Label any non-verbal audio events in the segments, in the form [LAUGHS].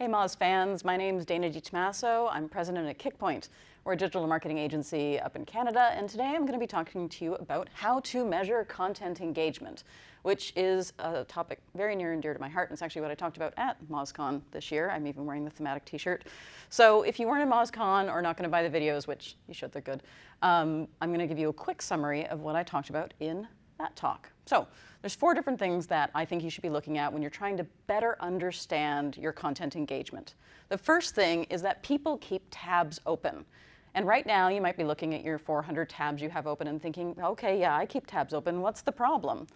Hey Moz fans, my name is Dana DiTomaso. I'm president at Kickpoint. We're a digital marketing agency up in Canada, and today I'm going to be talking to you about how to measure content engagement, which is a topic very near and dear to my heart, and it's actually what I talked about at MozCon this year. I'm even wearing the thematic t-shirt. So if you weren't at MozCon or not going to buy the videos, which you should, they're good, um, I'm going to give you a quick summary of what I talked about in that talk. So there's four different things that I think you should be looking at when you're trying to better understand your content engagement. The first thing is that people keep tabs open. And right now you might be looking at your 400 tabs you have open and thinking, okay, yeah, I keep tabs open, what's the problem?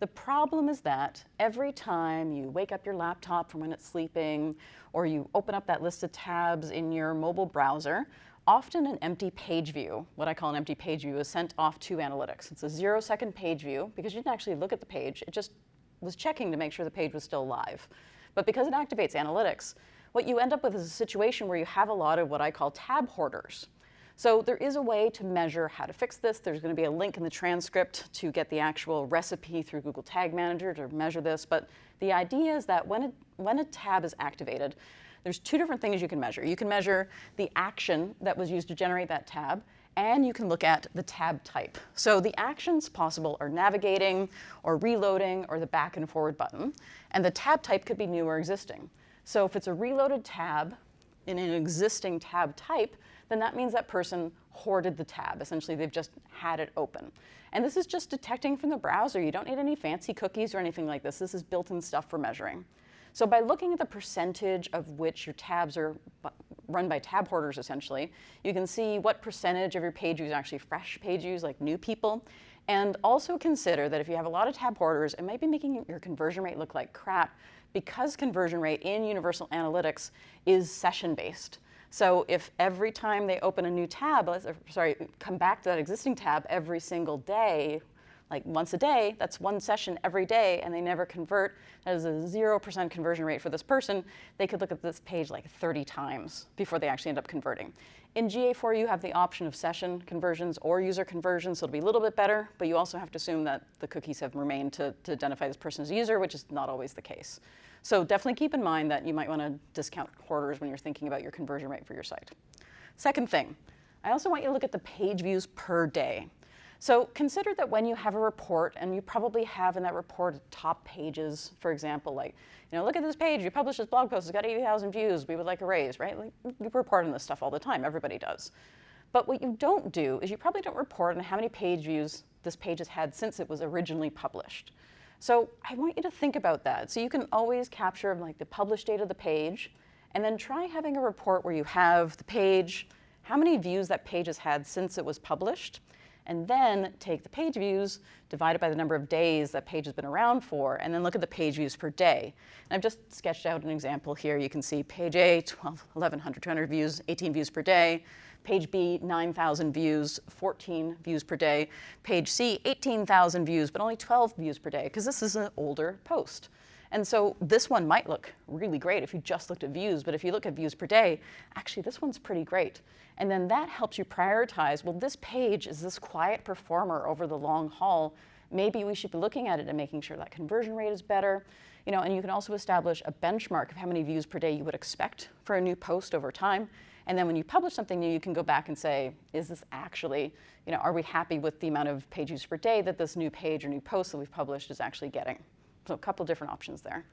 The problem is that every time you wake up your laptop from when it's sleeping, or you open up that list of tabs in your mobile browser, often an empty page view, what I call an empty page view, is sent off to analytics. It's a zero second page view because you didn't actually look at the page. It just was checking to make sure the page was still live. But because it activates analytics, what you end up with is a situation where you have a lot of what I call tab hoarders. So there is a way to measure how to fix this. There's going to be a link in the transcript to get the actual recipe through Google Tag Manager to measure this. But the idea is that when a, when a tab is activated, there's two different things you can measure. You can measure the action that was used to generate that tab, and you can look at the tab type. So the actions possible are navigating, or reloading, or the back and forward button. And the tab type could be new or existing. So if it's a reloaded tab in an existing tab type, then that means that person hoarded the tab. Essentially, they've just had it open. And this is just detecting from the browser. You don't need any fancy cookies or anything like this. This is built-in stuff for measuring. So by looking at the percentage of which your tabs are run by tab hoarders, essentially, you can see what percentage of your page views are actually fresh page views, like new people. And also consider that if you have a lot of tab hoarders, it might be making your conversion rate look like crap because conversion rate in Universal Analytics is session-based. So if every time they open a new tab, sorry, come back to that existing tab every single day, like once a day, that's one session every day, and they never convert. That is a 0% conversion rate for this person. They could look at this page like 30 times before they actually end up converting. In GA4, you have the option of session conversions or user conversions, so it'll be a little bit better, but you also have to assume that the cookies have remained to, to identify this person as a user, which is not always the case. So definitely keep in mind that you might want to discount hoarders when you're thinking about your conversion rate for your site. Second thing, I also want you to look at the page views per day. So consider that when you have a report, and you probably have in that report top pages, for example, like, you know, look at this page, you published this blog post, it's got 80,000 views, we would like a raise, right? Like, you report on this stuff all the time, everybody does. But what you don't do is you probably don't report on how many page views this page has had since it was originally published. So I want you to think about that. So you can always capture like the published date of the page, and then try having a report where you have the page, how many views that page has had since it was published, and then take the page views, divide it by the number of days that page has been around for, and then look at the page views per day. And I've just sketched out an example here. You can see page A, [LAUGHS] 12, 1100, 200 views, 18 views per day. Page B, 9,000 views, 14 views per day. Page C, 18,000 views, but only 12 views per day, because this is an older post. And so this one might look really great if you just looked at views, but if you look at views per day, actually this one's pretty great. And then that helps you prioritize, well, this page is this quiet performer over the long haul. Maybe we should be looking at it and making sure that conversion rate is better. You know, and you can also establish a benchmark of how many views per day you would expect for a new post over time. And then when you publish something new, you can go back and say, is this actually, you know, are we happy with the amount of page views per day that this new page or new post that we've published is actually getting? So a couple different options there.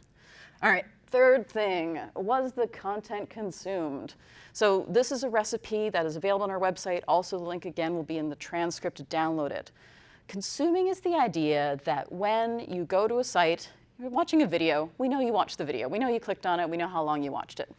All right, third thing, was the content consumed? So this is a recipe that is available on our website. Also, the link again will be in the transcript to download it. Consuming is the idea that when you go to a site, you're watching a video, we know you watched the video, we know you clicked on it, we know how long you watched it.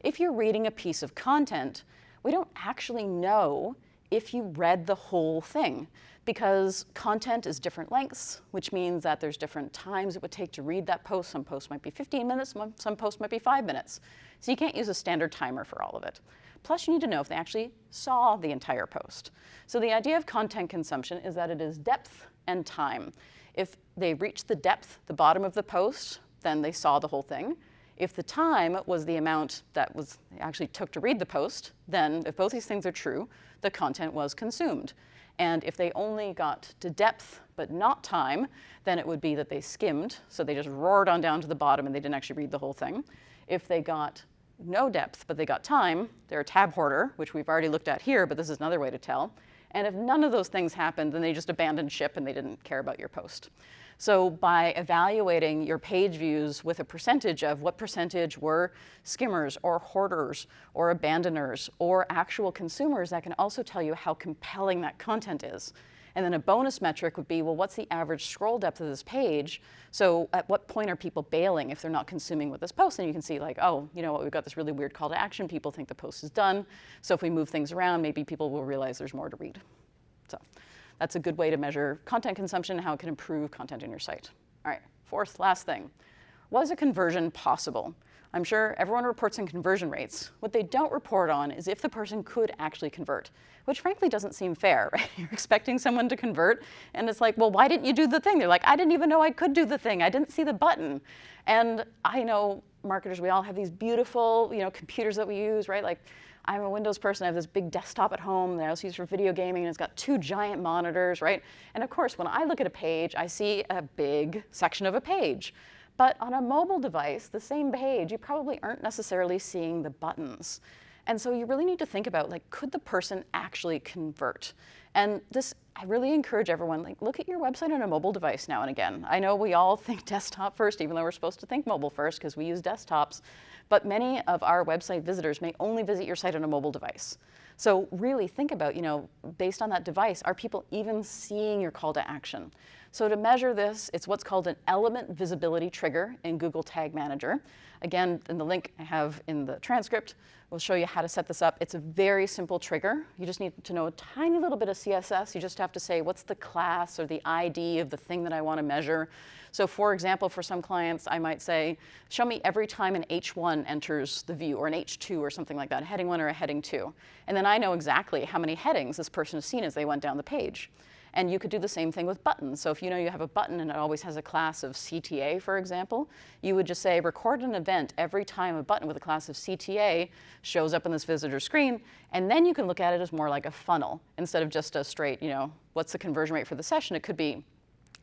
If you're reading a piece of content, we don't actually know if you read the whole thing because content is different lengths, which means that there's different times it would take to read that post. Some posts might be 15 minutes, some posts might be five minutes. So you can't use a standard timer for all of it. Plus you need to know if they actually saw the entire post. So the idea of content consumption is that it is depth and time. If they reach the depth, the bottom of the post, then they saw the whole thing. If the time was the amount that was actually took to read the post, then if both these things are true, the content was consumed. And if they only got to depth but not time, then it would be that they skimmed, so they just roared on down to the bottom and they didn't actually read the whole thing. If they got no depth, but they got time, they're a tab hoarder, which we've already looked at here, but this is another way to tell. And if none of those things happened, then they just abandoned ship and they didn't care about your post. So by evaluating your page views with a percentage of what percentage were skimmers or hoarders or abandoners or actual consumers, that can also tell you how compelling that content is. And then a bonus metric would be, well, what's the average scroll depth of this page? So at what point are people bailing if they're not consuming with this post? And you can see like, oh, you know what, we've got this really weird call to action. People think the post is done. So if we move things around, maybe people will realize there's more to read. So that's a good way to measure content consumption, and how it can improve content in your site. All right, fourth, last thing. Was a conversion possible? I'm sure everyone reports on conversion rates. What they don't report on is if the person could actually convert, which frankly doesn't seem fair, [LAUGHS] right? You're expecting someone to convert, and it's like, well, why didn't you do the thing? They're like, I didn't even know I could do the thing. I didn't see the button. And I know marketers, we all have these beautiful, you know, computers that we use, right? Like, I'm a Windows person. I have this big desktop at home that I also use for video gaming, and it's got two giant monitors, right? And of course, when I look at a page, I see a big section of a page. But on a mobile device, the same page, you probably aren't necessarily seeing the buttons. And so you really need to think about, like, could the person actually convert? And this, I really encourage everyone, like, look at your website on a mobile device now and again. I know we all [LAUGHS] think desktop first, even though we're supposed to think mobile first because we use desktops. But many of our website visitors may only visit your site on a mobile device. So really think about, you know, based on that device, are people even seeing your call to action? So to measure this, it's what's called an element visibility trigger in Google Tag Manager. Again, in the link I have in the transcript, we'll show you how to set this up. It's a very simple trigger. You just need to know a tiny little bit of CSS. You just have to say, what's the class or the ID of the thing that I want to measure? So for example, for some clients, I might say, show me every time an H1 enters the view, or an H2 or something like that, a heading one or a heading two. And then I know exactly how many headings this person has seen as they went down the page. And you could do the same thing with buttons. So if you know you have a button and it always has a class of CTA, for example, you would just say record an event every time a button with a class of CTA shows up in this visitor screen, and then you can look at it as more like a funnel instead of just a straight, you know, what's the conversion rate for the session? It could be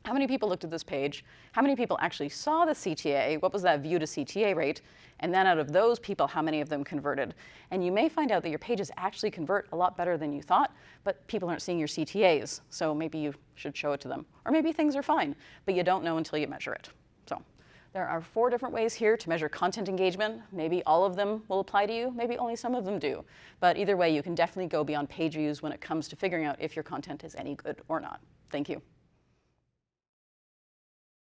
how many people looked at this page? How many people actually saw the CTA? What was that view to CTA rate? And then out of those people, how many of them converted? And you may find out that your pages actually convert a lot better than you thought, but people aren't seeing your CTAs. So maybe you should show it to them. Or maybe things are fine, but you don't know until you measure it. So there are four different ways here to measure content engagement. Maybe all of them will apply to you, maybe only some of them do. But either way, you can definitely go beyond page views when it comes to figuring out if your content is any good or not. Thank you.